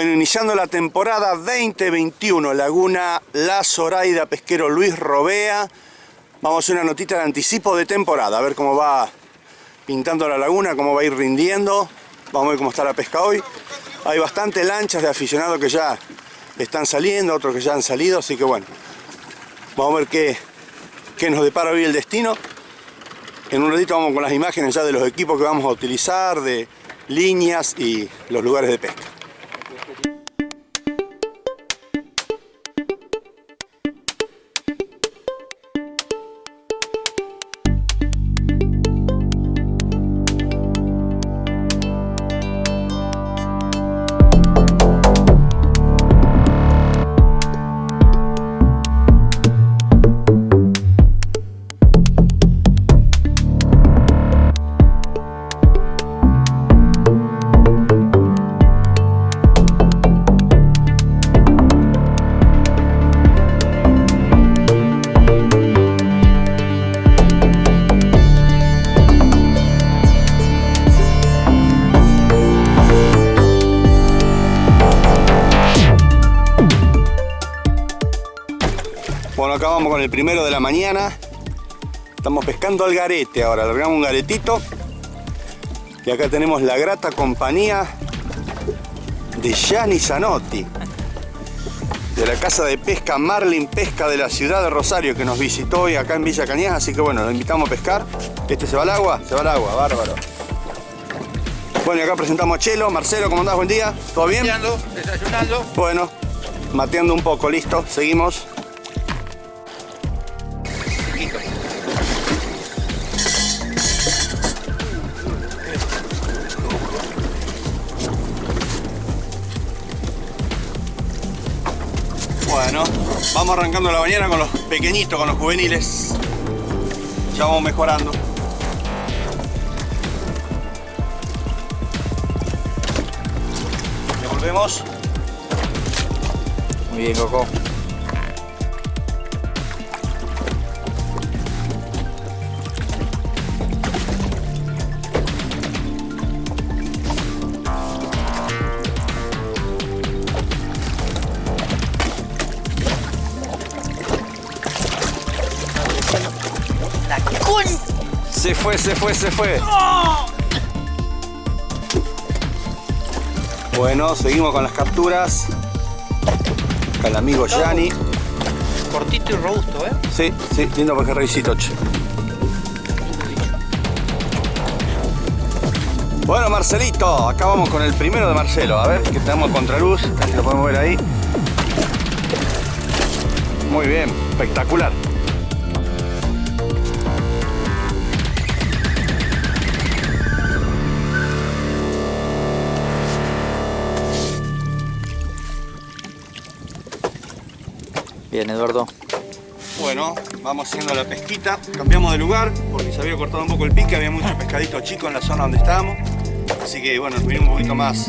iniciando la temporada 2021, Laguna La Zoraida, pesquero Luis Robea. Vamos a hacer una notita de anticipo de temporada, a ver cómo va pintando la laguna, cómo va a ir rindiendo. Vamos a ver cómo está la pesca hoy. Hay bastantes lanchas de aficionados que ya están saliendo, otros que ya han salido, así que bueno. Vamos a ver qué, qué nos depara hoy el destino. En un ratito vamos con las imágenes ya de los equipos que vamos a utilizar, de líneas y los lugares de pesca. Bueno, acá vamos con el primero de la mañana. Estamos pescando al garete ahora, largamos un garetito. Y acá tenemos la grata compañía de Gianni Zanotti. De la casa de pesca Marlin Pesca de la ciudad de Rosario que nos visitó hoy acá en Villa Cañas. Así que bueno, lo invitamos a pescar. Este se va al agua, se va al agua, bárbaro. Bueno, y acá presentamos a Chelo. Marcelo, ¿cómo andás? Buen día. ¿Todo bien? Desayunando, desayunando. Bueno, mateando un poco, listo. Seguimos. Vamos arrancando la mañana con los pequeñitos, con los juveniles. Ya vamos mejorando. Devolvemos. Muy bien, Coco. Se fue, se fue, se fue. Bueno, seguimos con las capturas. Acá el amigo Gianni. Cortito y robusto, ¿eh? Sí, sí, lindo pejerreycito, che. Bueno, Marcelito, acá vamos con el primero de Marcelo. A ver, que tenemos contraluz, casi lo podemos ver ahí. Muy bien, espectacular. Bien, Eduardo. Bueno, vamos haciendo la pesquita. Cambiamos de lugar porque se había cortado un poco el pique, había mucho pescadito chico en la zona donde estábamos. Así que bueno, nos vinimos un poquito más,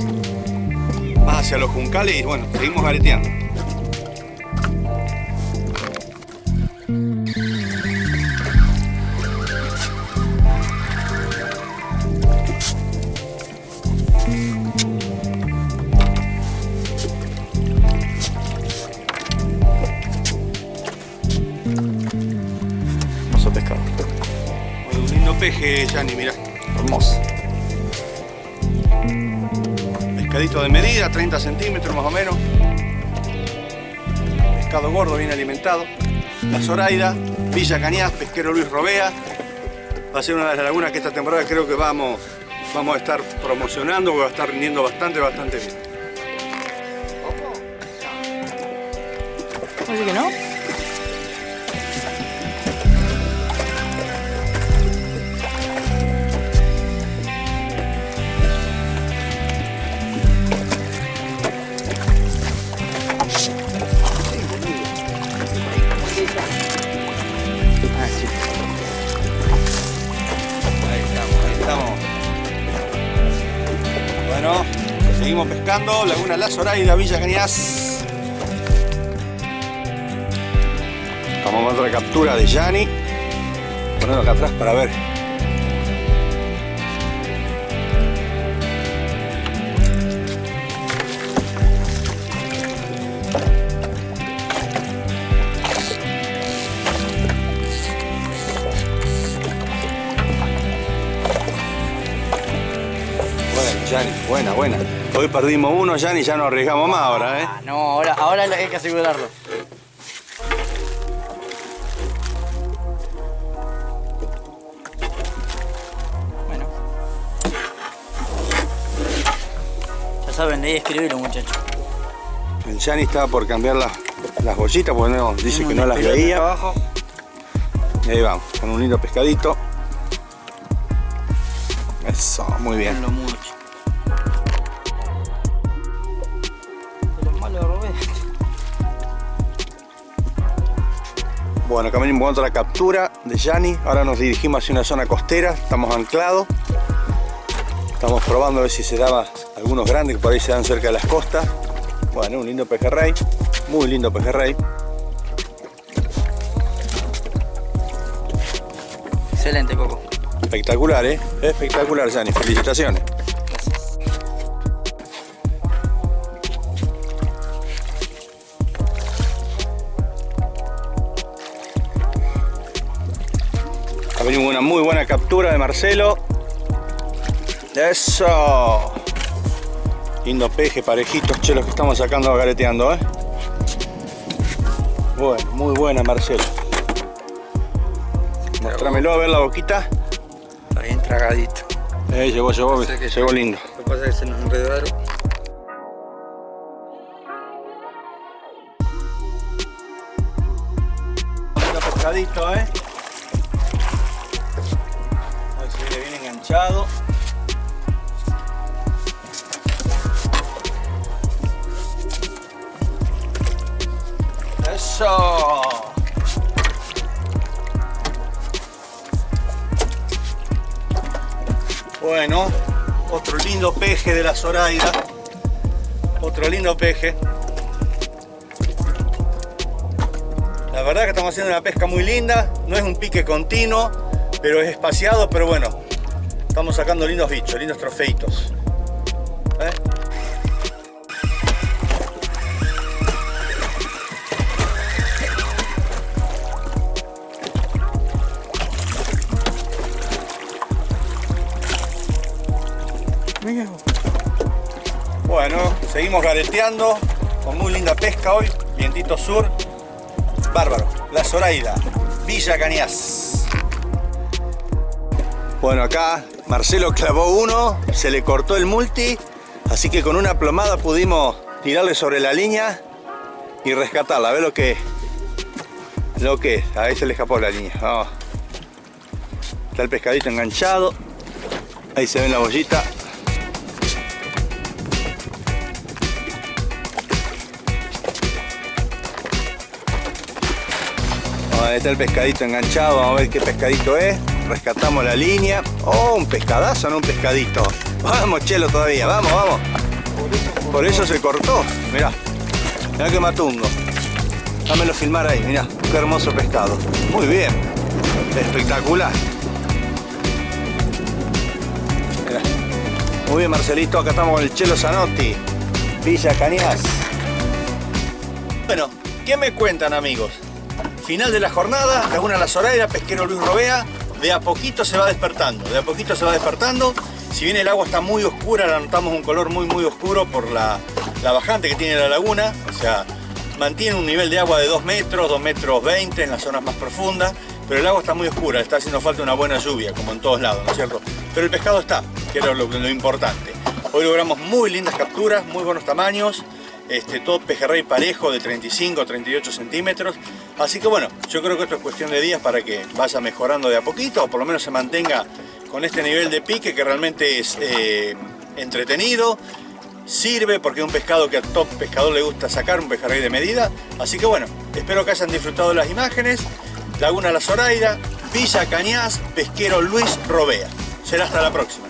más hacia los juncales y bueno, seguimos gareteando. Peje, Gianni, mirá. Hermoso. Pescadito de medida, 30 centímetros más o menos. Pescado gordo, bien alimentado. La Zoraida, Villa Cañas, pesquero Luis Robea. Va a ser una de las lagunas que esta temporada creo que vamos, vamos a estar promocionando, porque va a estar rindiendo bastante, bastante bien. ¿Así que no? Bueno, seguimos pescando. Laguna La Zoraida, Villa Cañas. Vamos a otra captura de Gianni. Ponerlo acá atrás para ver. Buena, buena. Hoy perdimos uno, Yani, ya no arriesgamos más ahora, ¿eh? Ah, no, ahora, ahora hay que asegurarlo. Bueno. Ya saben, leí escribirlo, muchachos. El Yani estaba por cambiar las, las bollitas porque no, dice que no las veía. abajo. Y ahí vamos, con un lindo pescadito. Eso, muy bien. Mucho. Bueno, con otra captura de Yani. Ahora nos dirigimos hacia una zona costera. Estamos anclados. Estamos probando a ver si se daba algunos grandes que por ahí se dan cerca de las costas. Bueno, un lindo pejerrey. Muy lindo pejerrey. Excelente, Coco. Espectacular, ¿eh? Espectacular, Yani. Felicitaciones. Venido una muy buena captura de Marcelo. Eso. Lindo peje, parejitos, chelos que estamos sacando gareteando, ¿eh? Bueno, muy buena Marcelo. Mostrámelo a ver la boquita. Está bien tragadito. Eh, llegó, llegó, que lindo. Lo que pasa es que se nos enredaron. Pescadito, eh. Eso. Bueno, otro lindo peje de la Zoraida. Otro lindo peje. La verdad que estamos haciendo una pesca muy linda, no es un pique continuo, pero es espaciado, pero bueno, estamos sacando lindos bichos, lindos trofeitos. ¿Eh? Bueno, seguimos gareteando con muy linda pesca hoy, vientito sur, bárbaro, la Zoraida, Villa Cañas. Bueno, acá Marcelo clavó uno, se le cortó el multi, así que con una plomada pudimos tirarle sobre la línea y rescatarla. A ver lo que lo que es. Ahí se le escapó la línea. Está el pescadito enganchado. Ahí se ve la bollita. Ahí está el pescadito enganchado, vamos a ver qué pescadito es. Rescatamos la línea. Oh, un pescadazo, no un pescadito. Vamos, chelo todavía, vamos, vamos. Por eso se cortó, mirá. Mirá que matungo. Dámelo filmar ahí, mirá. Qué hermoso pescado. Muy bien. Espectacular. Mirá. Muy bien, Marcelito. Acá estamos con el Chelo Zanotti. Villa Cañas. Bueno, ¿qué me cuentan, amigos? Final de la jornada, Laguna La Zoraida, pesquero Luis Robea, de a poquito se va despertando, de a poquito se va despertando. Si bien el agua está muy oscura, la notamos un color muy muy oscuro por la, la bajante que tiene la laguna, o sea, mantiene un nivel de agua de 2 metros, 2 metros 20 en las zonas más profundas, pero el agua está muy oscura, está haciendo falta una buena lluvia, como en todos lados, ¿no es cierto? Pero el pescado está, que era lo, lo importante. Hoy logramos muy lindas capturas, muy buenos tamaños, este, todo pejerrey parejo de 35 38 centímetros. Así que bueno, yo creo que esto es cuestión de días para que vaya mejorando de a poquito, o por lo menos se mantenga con este nivel de pique que realmente es eh, entretenido, sirve porque es un pescado que a todo pescador le gusta sacar, un pejerrey de medida. Así que bueno, espero que hayan disfrutado las imágenes. Laguna La Zoraida, Villa Cañas, pesquero Luis Robea. Será hasta la próxima.